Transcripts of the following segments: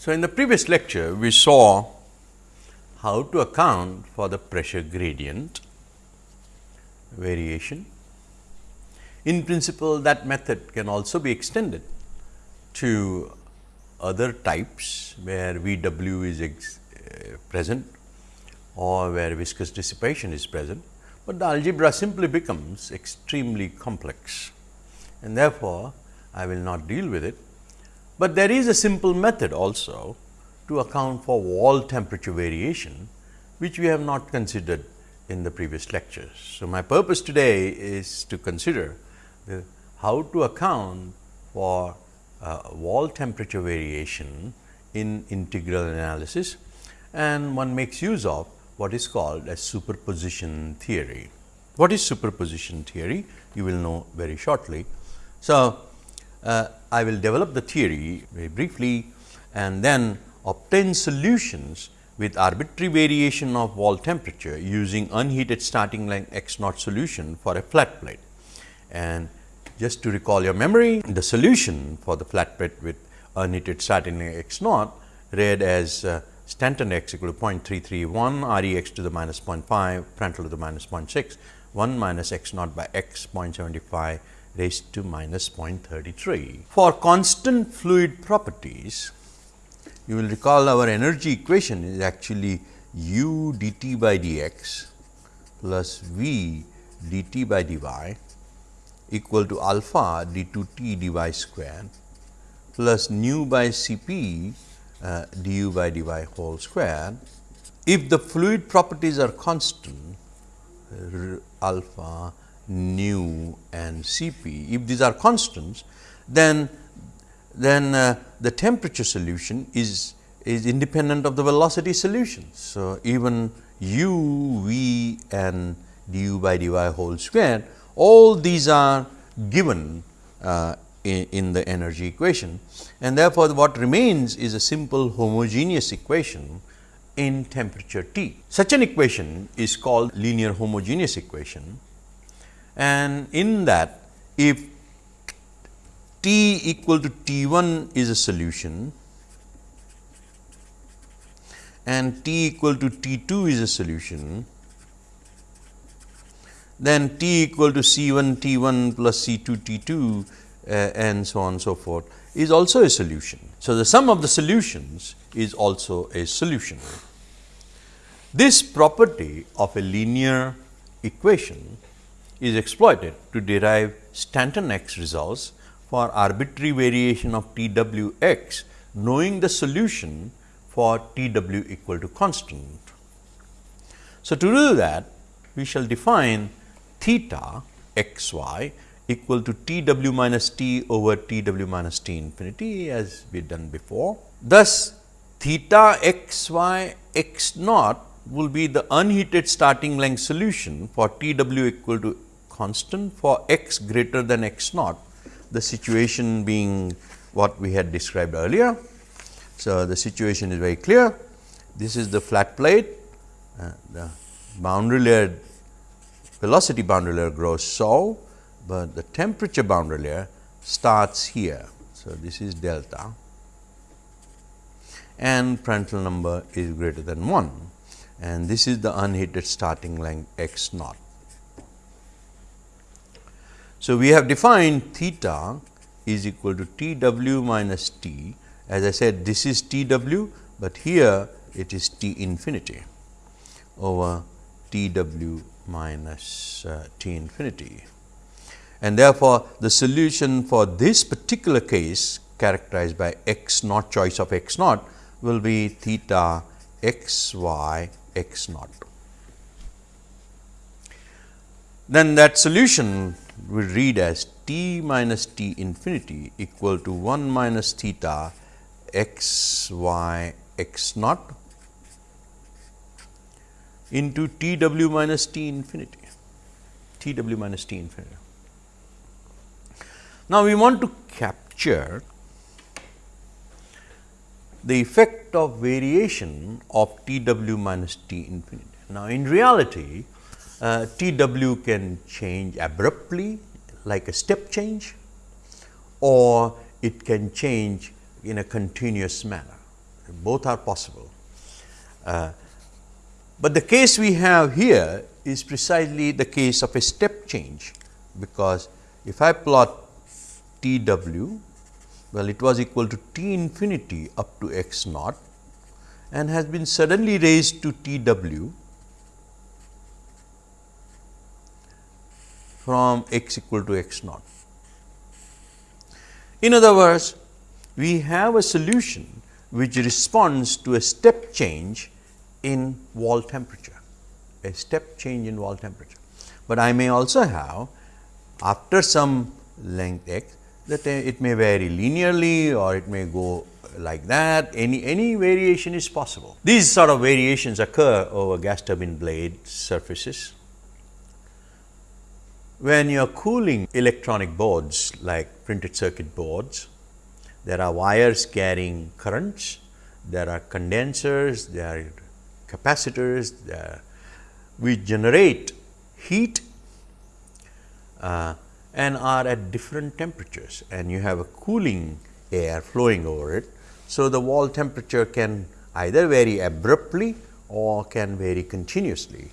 So, in the previous lecture, we saw how to account for the pressure gradient variation. In principle, that method can also be extended to other types where V w is ex, uh, present or where viscous dissipation is present, but the algebra simply becomes extremely complex and therefore, I will not deal with it, but there is a simple method also to account for wall temperature variation, which we have not considered in the previous lectures. So, my purpose today is to consider the, how to account for uh, wall temperature variation in integral analysis and one makes use of what is called as superposition theory. What is superposition theory? You will know very shortly. So, uh, I will develop the theory very briefly and then obtain solutions with arbitrary variation of wall temperature using unheated starting line x naught solution for a flat plate. And just to recall your memory, the solution for the flat plate with unheated starting line x naught read as uh, Stanton x equal to 0.331, R e x to the minus 0.5, Prandtl to the minus 0.6, 1 minus x naught by x 0.75 raised to minus 0.33. For constant fluid properties, you will recall our energy equation is actually u dt by dx plus v dt by dy equal to alpha d 2 t dy square plus nu by Cp uh, du by dy whole square. If the fluid properties are constant alpha nu and Cp. If these are constants, then then uh, the temperature solution is is independent of the velocity solution. So, even u, v and du by dy whole square, all these are given uh, in, in, the energy equation and therefore, what remains is a simple homogeneous equation in temperature T. Such an equation is called linear homogeneous equation and in that if T equal to T 1 is a solution and T equal to T 2 is a solution, then T equal to C 1 T 1 plus C 2 T 2 uh, and so on and so forth is also a solution. So, the sum of the solutions is also a solution. This property of a linear equation is exploited to derive Stanton x results for arbitrary variation of T w x knowing the solution for T w equal to constant. So, to do that we shall define theta x y equal to T w minus T over T w minus T infinity as we done before. Thus, theta x y x naught will be the unheated starting length solution for T w equal to constant for x greater than x naught, the situation being what we had described earlier. So, the situation is very clear. This is the flat plate, uh, the boundary layer velocity boundary layer grows so, but the temperature boundary layer starts here. So, this is delta and Prandtl number is greater than 1 and this is the unheated starting length x naught. So, we have defined theta is equal to T w minus T as I said this is T w, but here it is T infinity over T w minus uh, T infinity. And therefore, the solution for this particular case characterized by x naught choice of x naught will be theta x y x naught. Then that solution we read as t minus t infinity equal to 1 minus theta x y x naught into t w minus t infinity t w minus t infinity. Now, we want to capture the effect of variation of t w minus t infinity. Now, in reality uh, T w can change abruptly like a step change or it can change in a continuous manner. both are possible. Uh, but the case we have here is precisely the case of a step change, because if I plot T w, well it was equal to T infinity up to x naught and has been suddenly raised to T w from x equal to x naught. In other words, we have a solution which responds to a step change in wall temperature, a step change in wall temperature. But I may also have after some length x that it may vary linearly or it may go like that any any variation is possible. These sort of variations occur over gas turbine blade surfaces. When you are cooling electronic boards like printed circuit boards, there are wires carrying currents, there are condensers, there are capacitors, there we generate heat uh, and are at different temperatures and you have a cooling air flowing over it. So, the wall temperature can either vary abruptly or can vary continuously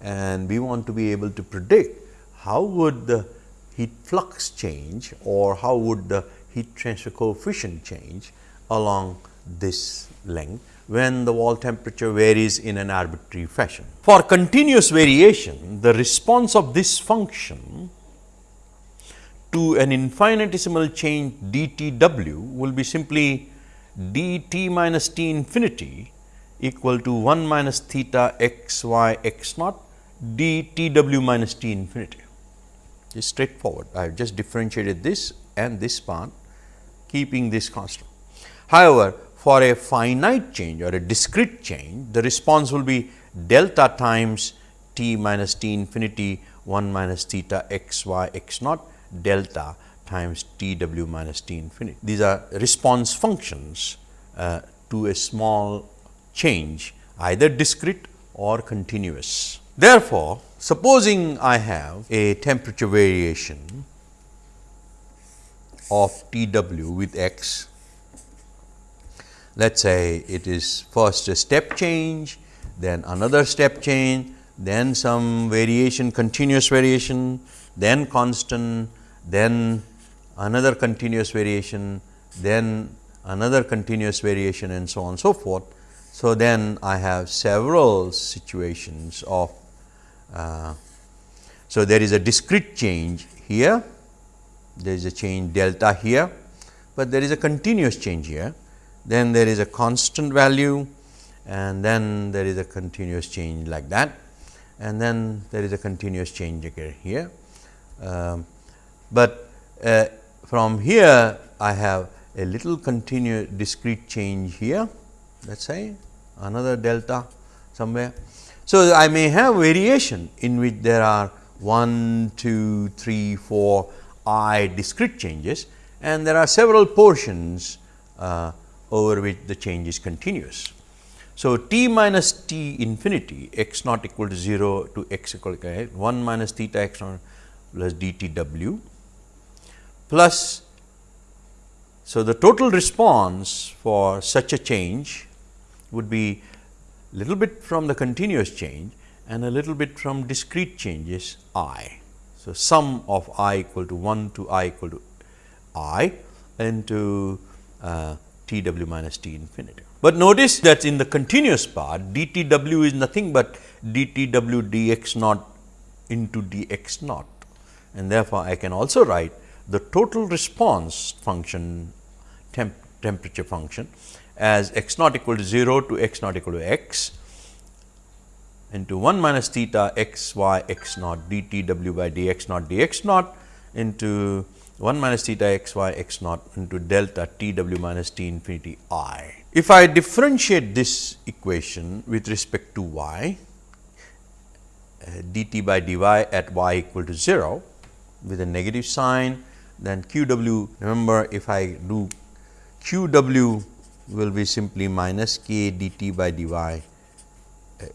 and we want to be able to predict how would the heat flux change or how would the heat transfer coefficient change along this length when the wall temperature varies in an arbitrary fashion. For continuous variation, the response of this function to an infinitesimal change d t w will be simply d t minus t infinity equal to 1 minus theta x y x naught d t w minus t infinity. Is straightforward. I have just differentiated this and this part keeping this constant. However, for a finite change or a discrete change, the response will be delta times t minus t infinity 1 minus theta x y x naught delta times t w minus t infinity. These are response functions uh, to a small change either discrete or continuous. Therefore, supposing I have a temperature variation of T w with x, let us say it is first a step change, then another step change, then some variation continuous variation, then constant, then another continuous variation, then another continuous variation and so on and so forth. So, then I have several situations of uh, so there is a discrete change here, there is a change delta here, but there is a continuous change here, then there is a constant value and then there is a continuous change like that and then there is a continuous change again here. Um, but uh, from here I have a little continuous discrete change here let us say another delta somewhere. So, I may have variation in which there are 1, 2, 3, 4 i discrete changes and there are several portions uh, over which the change is continuous. So, t minus t infinity x naught equal to 0 to x equal to 1 minus theta x naught plus d t w plus. So, the total response for such a change would be little bit from the continuous change and a little bit from discrete changes i. So, sum of i equal to 1 to i equal to i into uh, t w minus t infinity. But notice that in the continuous part d t w is nothing but d t w d x naught into d x naught and therefore, I can also write the total response function temp temperature function as x naught equal to 0 to x naught equal to x into 1 minus theta x y x naught d t w by d x naught d x naught into 1 minus theta x y x naught into delta t w minus t infinity i. If I differentiate this equation with respect to y uh, dt by dy at y equal to 0 with a negative sign then q w remember if I do q w will be simply minus k dt by dy uh,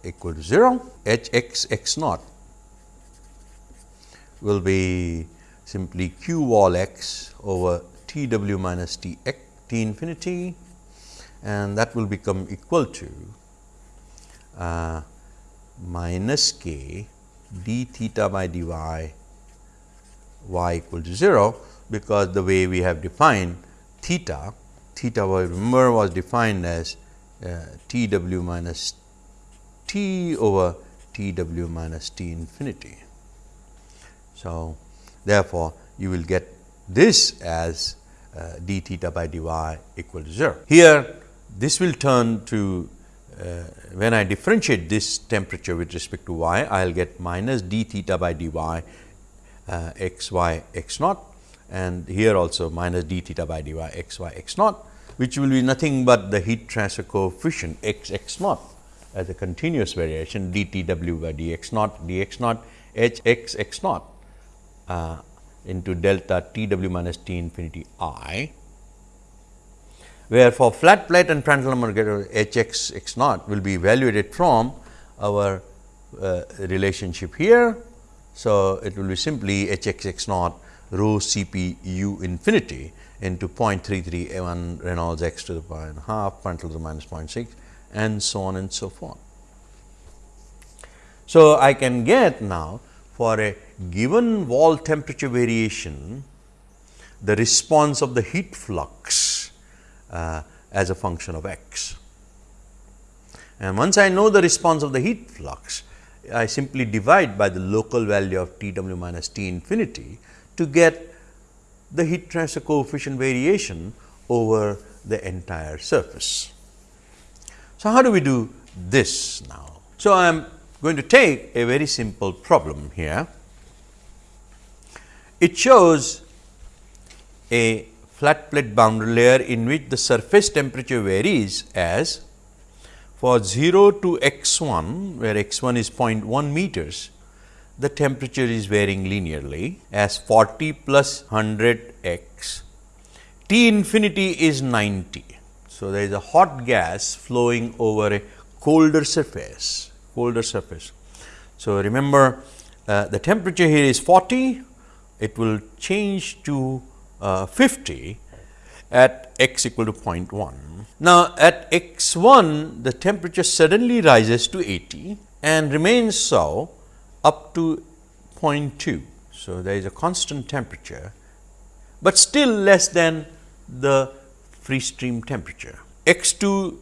equal to 0 h x x naught will be simply q wall x over t w minus t x t infinity and that will become equal to uh, minus k d theta by dy y equal to 0, because the way we have defined theta, theta was remember was defined as uh, T w minus T over T w minus T infinity. So, therefore, you will get this as uh, d theta by dy equal to 0. Here this will turn to uh, when I differentiate this temperature with respect to y, I will get minus d theta by dy uh, x y x naught and here also minus d theta by dy x y x naught, which will be nothing but the heat transfer coefficient x x naught as a continuous variation d t w by d x naught d x naught h x x naught uh, into delta T w minus T infinity i, where for flat plate and number H x x naught will be evaluated from our uh, relationship here. So, it will be simply H x x naught rho C p u infinity into 0.33 a 1 Reynolds x to the power and half Prandtl to the minus 0.6 and so on and so forth. So, I can get now for a given wall temperature variation, the response of the heat flux uh, as a function of x. And once I know the response of the heat flux, I simply divide by the local value of T w minus T infinity to get the heat transfer coefficient variation over the entire surface. So, how do we do this now? So, I am going to take a very simple problem here it shows a flat plate boundary layer in which the surface temperature varies as for 0 to x 1 where x 1 is 0.1 meters the temperature is varying linearly as 40 plus 100 x T infinity is 90. So, there is a hot gas flowing over a colder surface colder surface. So, remember uh, the temperature here is 40 it will change to uh, 50 at x equal to 0.1. Now, at x 1 the temperature suddenly rises to 80 and remains so up to 0.2. So, there is a constant temperature, but still less than the free stream temperature. x 2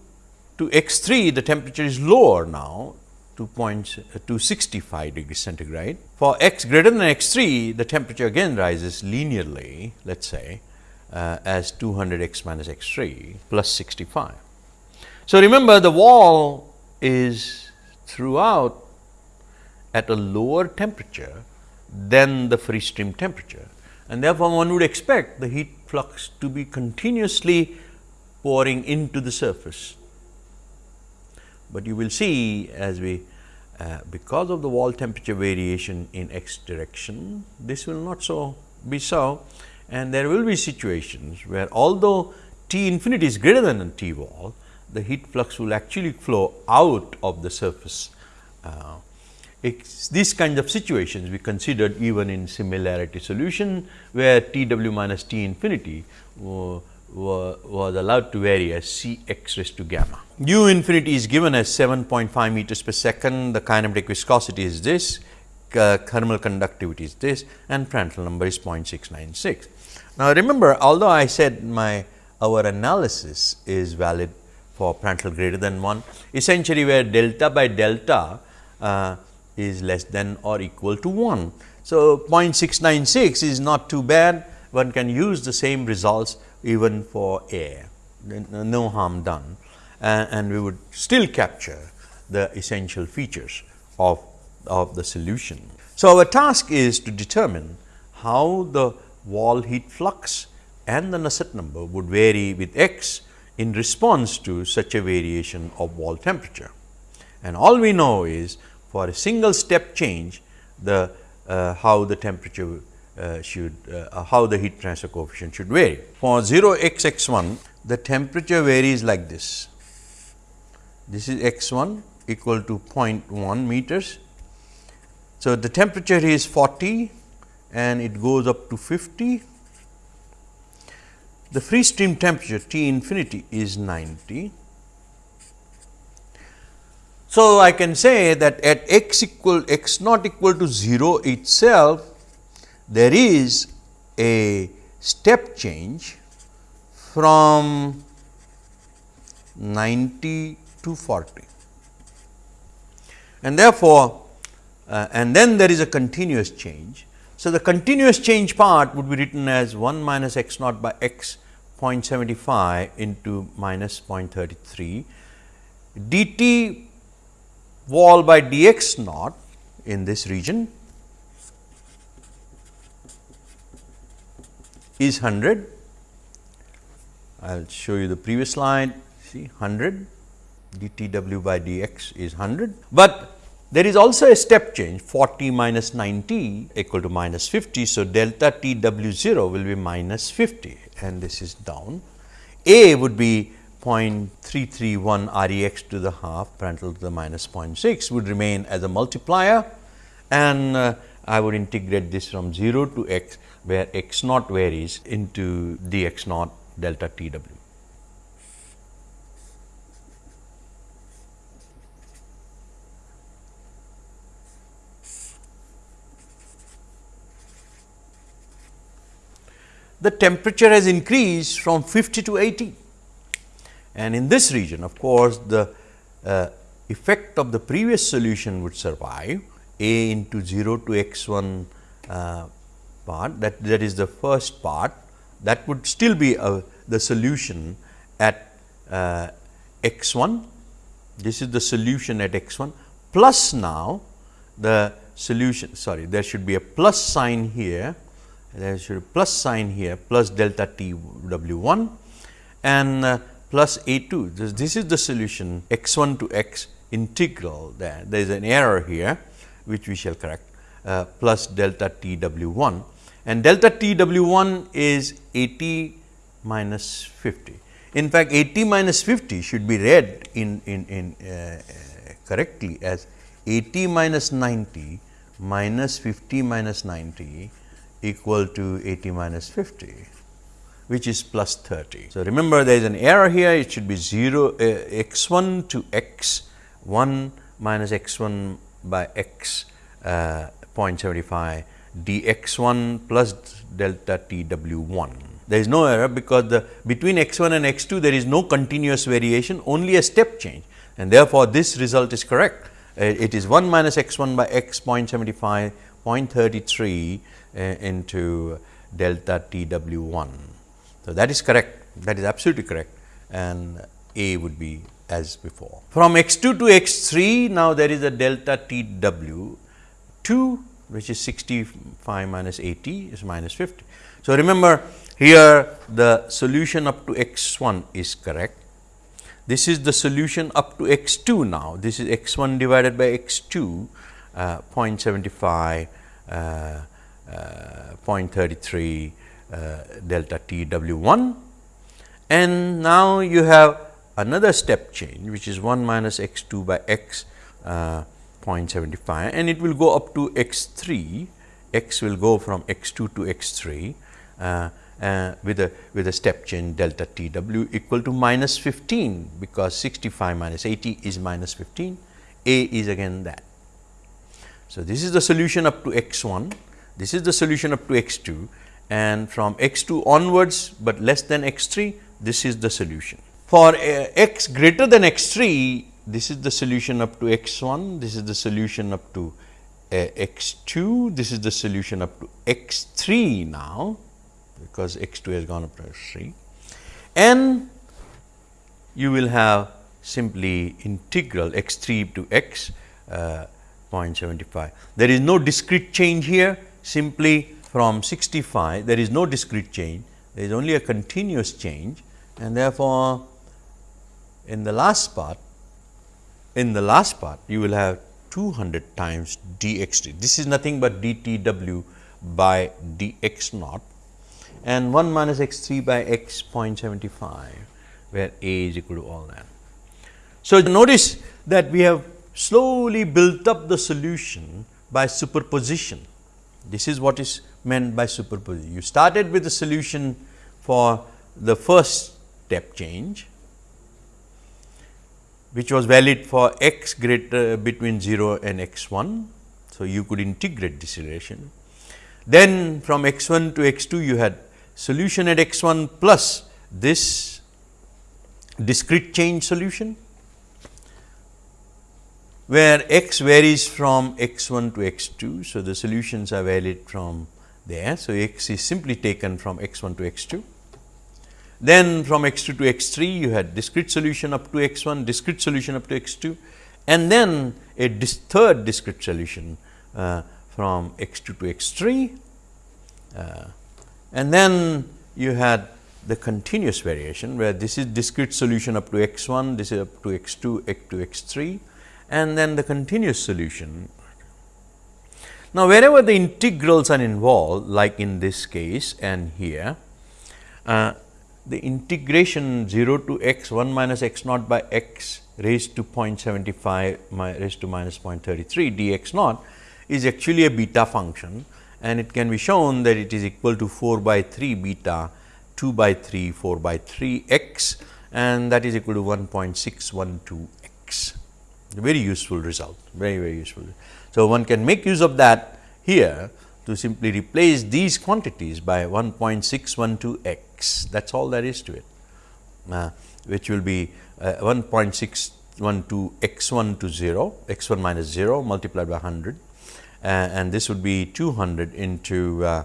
to x 3 the temperature is lower now uh, to 65 degrees centigrade. For x greater than x 3, the temperature again rises linearly, let us say uh, as 200 x minus x 3 plus 65. So, remember the wall is throughout at a lower temperature than the free stream temperature and therefore, one would expect the heat flux to be continuously pouring into the surface but you will see as we uh, because of the wall temperature variation in x direction, this will not so be so and there will be situations where although T infinity is greater than T wall, the heat flux will actually flow out of the surface. Uh, these kinds of situations we considered even in similarity solution, where T w minus T infinity uh, was allowed to vary as C x raised to gamma. U infinity is given as 7.5 meters per second, the kinematic viscosity is this, uh, thermal conductivity is this and Prandtl number is 0.696. Now, remember although I said my our analysis is valid for Prandtl greater than 1, essentially where delta by delta uh, is less than or equal to 1. So, 0.696 is not too bad, one can use the same results even for air, uh, no harm done and we would still capture the essential features of, of the solution. So, our task is to determine how the wall heat flux and the Nusselt number would vary with x in response to such a variation of wall temperature. And all we know is for a single step change the uh, how the temperature uh, should uh, how the heat transfer coefficient should vary. For 0 x x 1 the temperature varies like this. This is x 1 equal to 0.1 meters. So, the temperature is 40 and it goes up to 50 the free stream temperature T infinity is 90. So, I can say that at x equal x not equal to 0 itself, there is a step change from 90 to 40 and therefore, uh, and then there is a continuous change. So, the continuous change part would be written as 1 minus x naught by x 0.75 into minus 0.33 dt wall by dx naught in this region is 100. I will show you the previous slide see 100 dTw by dx is 100, but there is also a step change 40 minus 90 equal to minus 50. So, delta T w 0 will be minus 50 and this is down. A would be 0.331 R e x to the half Prandtl to the minus 0.6 would remain as a multiplier and uh, I would integrate this from 0 to x where x naught varies into dx naught delta T w. the temperature has increased from 50 to 80. And in this region of course, the uh, effect of the previous solution would survive a into 0 to x 1 uh, part that that is the first part. That would still be uh, the solution at uh, x 1 this is the solution at x 1 plus now the solution sorry there should be a plus sign here. There should be plus sign here plus delta t w 1 and uh, plus a 2. This, this is the solution x 1 to x integral there. There is an error here which we shall correct uh, plus delta t w 1 and delta t w 1 is 80 minus 50. In fact, 80 minus 50 should be read in, in, in uh, correctly as 80 minus 90 minus 50 minus 90 equal to 80 minus 50 which is plus 30. So, remember there is an error here it should be 0 uh, x 1 to x 1 minus x 1 by x uh, 0.75 dx 1 plus delta t w 1. There is no error because the between x 1 and x 2 there is no continuous variation only a step change and therefore, this result is correct. Uh, it is 1 minus x 1 by x 0.75 0.33 uh, into delta T w 1. So, that is correct that is absolutely correct and A would be as before. From x 2 to x 3 now there is a delta T w 2 which is 65 minus 80 is minus 50. So, remember here the solution up to x 1 is correct. This is the solution up to x 2 now. This is x 1 divided by x 2 uh, 0.75 uh, uh, 0.33 uh, delta T W 1 and now you have another step change which is 1 minus x 2 by x uh, 0.75 and it will go up to x 3 x will go from x 2 to x 3 uh, uh, with a with a step change delta T w equal to minus 15 because 65 minus 80 is minus 15 a is again that. So, this is the solution up to x 1 this is the solution up to x 2 and from x 2 onwards, but less than x 3 this is the solution. For uh, x greater than x 3 this is the solution up to x 1, this is the solution up to uh, x 2, this is the solution up to x 3 now because x 2 has gone up to x 3 and you will have simply integral x 3 to x uh, 0.75. There is no discrete change here simply from 65 there is no discrete change, there is only a continuous change and therefore, in the last part in the last part you will have 200 times dx This is nothing but dtw by dx naught and 1 minus x 3 by x 0.75 where a is equal to all that. So, notice that we have slowly built up the solution by superposition this is what is meant by superposition. You started with the solution for the first step change which was valid for x greater between 0 and x 1. So, you could integrate this relation. Then from x 1 to x 2 you had solution at x 1 plus this discrete change solution, where x varies from x 1 to x 2. So, the solutions are valid from there. So, x is simply taken from x 1 to x 2. Then from x 2 to x 3 you had discrete solution up to x 1, discrete solution up to x 2 and then a dis third discrete solution uh, from x 2 to x 3 uh, and then you had the continuous variation where this is discrete solution up to x 1, this is up to x 2, x to x 3 and then the continuous solution. Now, wherever the integrals are involved like in this case and here, uh, the integration 0 to x 1 minus x naught by x raised to 0.75 raised to minus 0.33 dx naught is actually a beta function and it can be shown that it is equal to 4 by 3 beta 2 by 3 4 by 3 x and that is equal to 1.612 x very useful result very very useful. So, one can make use of that here to simply replace these quantities by 1.612 x that is all there is to it uh, which will be uh, 1.612 x 1 to 0 x 1 minus 0 multiplied by 100 uh, and this would be 200 into uh,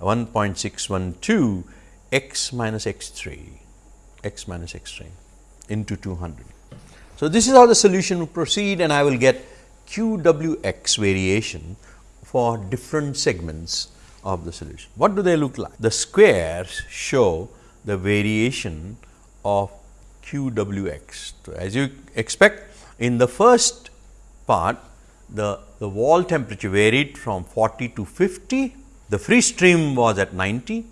1.612 x minus x 3 x minus x 3 into 200. So, this is how the solution will proceed and I will get q w x variation for different segments of the solution. What do they look like? The squares show the variation of q w x. So, as you expect in the first part the, the wall temperature varied from 40 to 50, the free stream was at 90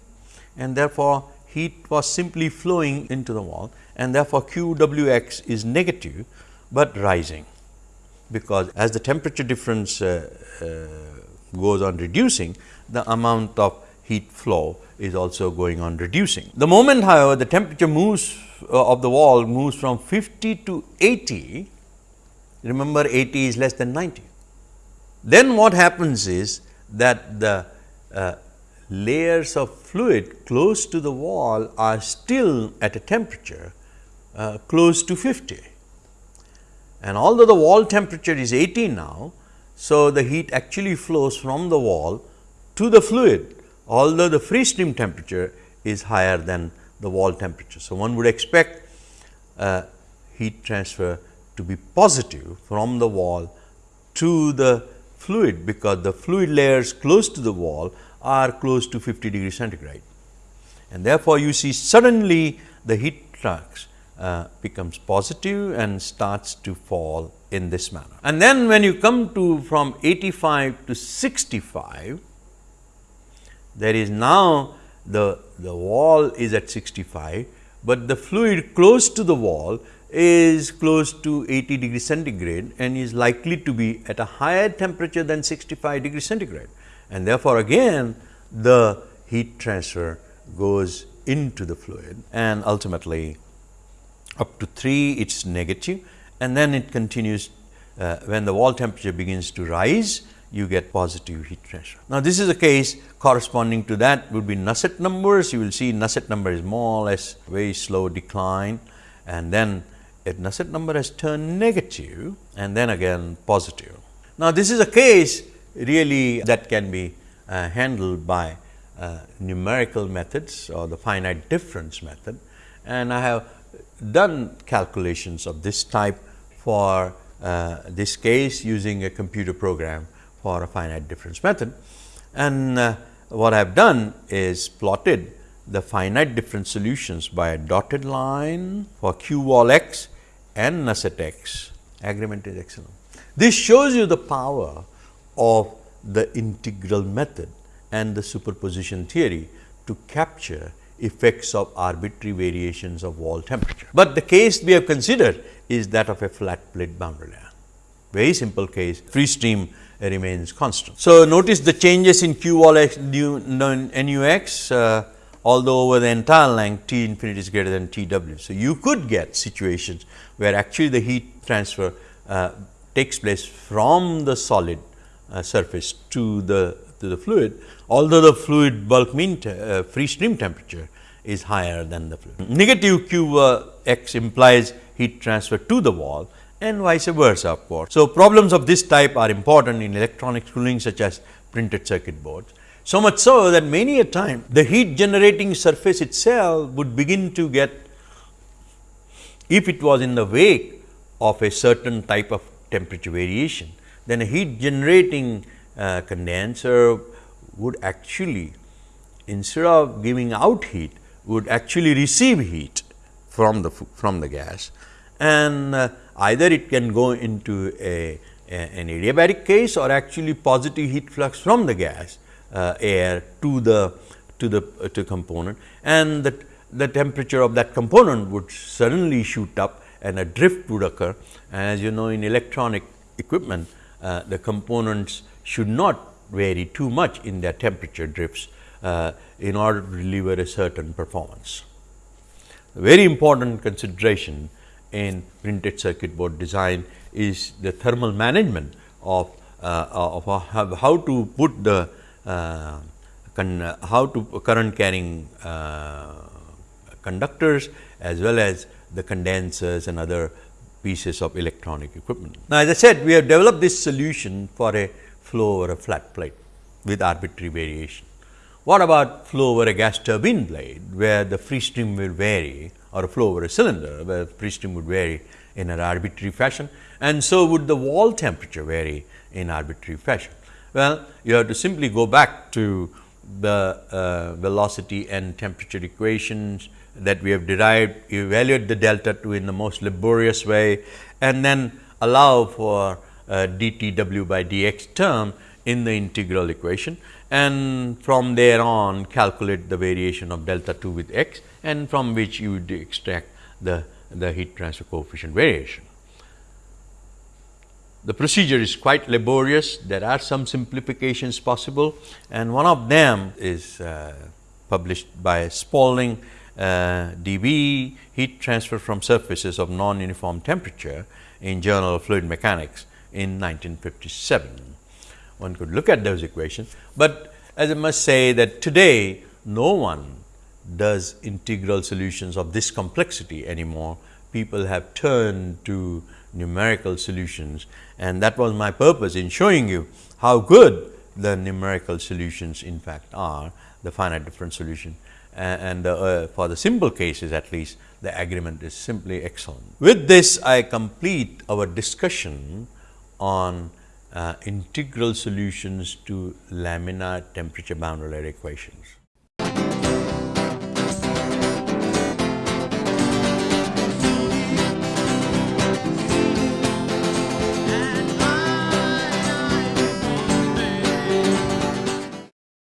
and therefore, heat was simply flowing into the wall and therefore, Q W x is negative, but rising because as the temperature difference uh, uh, goes on reducing, the amount of heat flow is also going on reducing. The moment however, the temperature moves uh, of the wall moves from 50 to 80, remember 80 is less than 90 then what happens is that the uh, layers of fluid close to the wall are still at a temperature uh, close to 50. And although the wall temperature is 80 now, so the heat actually flows from the wall to the fluid, although the free stream temperature is higher than the wall temperature. So, one would expect uh, heat transfer to be positive from the wall to the fluid because the fluid layers close to the wall are close to 50 degree centigrade. And therefore, you see suddenly the heat flux uh, becomes positive and starts to fall in this manner. And then when you come to from 85 to 65, there is now the, the wall is at 65, but the fluid close to the wall is close to 80 degree centigrade and is likely to be at a higher temperature than 65 degree centigrade. And therefore, again the heat transfer goes into the fluid and ultimately up to 3 it is negative and then it continues uh, when the wall temperature begins to rise you get positive heat transfer. Now, this is a case corresponding to that would be Nusselt numbers you will see Nusselt number is more or less very slow decline and then a Nusselt number has turned negative and then again positive. Now, this is a case really that can be uh, handled by uh, numerical methods or the finite difference method and I have done calculations of this type for uh, this case using a computer program for a finite difference method. And uh, what I have done is plotted the finite difference solutions by a dotted line for q wall x and Nusselt x agreement is excellent. This shows you the power of the integral method and the superposition theory to capture effects of arbitrary variations of wall temperature. But the case we have considered is that of a flat plate boundary layer. Very simple case, free stream remains constant. So, notice the changes in q wall x nu, nu x uh, although over the entire length T infinity is greater than T w. So, you could get situations where actually the heat transfer uh, takes place from the solid uh, surface to the to the fluid, although the fluid bulk mean uh, free stream temperature is higher than the fluid. Negative q uh, x implies heat transfer to the wall and vice versa of course. So, problems of this type are important in electronics cooling such as printed circuit boards. So much so that many a time the heat generating surface itself would begin to get if it was in the wake of a certain type of temperature variation, then a heat generating uh, condenser would actually instead of giving out heat would actually receive heat from the from the gas and uh, either it can go into a, a, an adiabatic case or actually positive heat flux from the gas uh, air to the to the uh, to component and the, the temperature of that component would suddenly shoot up and a drift would occur. As you know in electronic equipment uh, the components should not vary too much in their temperature drifts uh, in order to deliver a certain performance. A very important consideration in printed circuit board design is the thermal management of, uh, of how to put the uh, how to current carrying uh, conductors as well as the condensers and other pieces of electronic equipment. Now, as I said we have developed this solution for a flow over a flat plate with arbitrary variation. What about flow over a gas turbine blade where the free stream will vary or a flow over a cylinder where the free stream would vary in an arbitrary fashion and so would the wall temperature vary in arbitrary fashion. Well, you have to simply go back to the uh, velocity and temperature equations that we have derived, evaluate the delta 2 in the most laborious way and then allow for uh, dt w by dx term in the integral equation and from there on calculate the variation of delta 2 with x and from which you would extract the, the heat transfer coefficient variation. The procedure is quite laborious, there are some simplifications possible and one of them is uh, published by Spalding Uh, DB heat transfer from surfaces of non-uniform temperature in Journal of Fluid Mechanics in 1957 one could look at those equations, but as I must say that today no one does integral solutions of this complexity anymore. People have turned to numerical solutions and that was my purpose in showing you how good the numerical solutions in fact are, the finite difference solution and uh, for the simple cases at least the agreement is simply excellent. With this I complete our discussion on uh, integral solutions to laminar temperature boundary layer equations.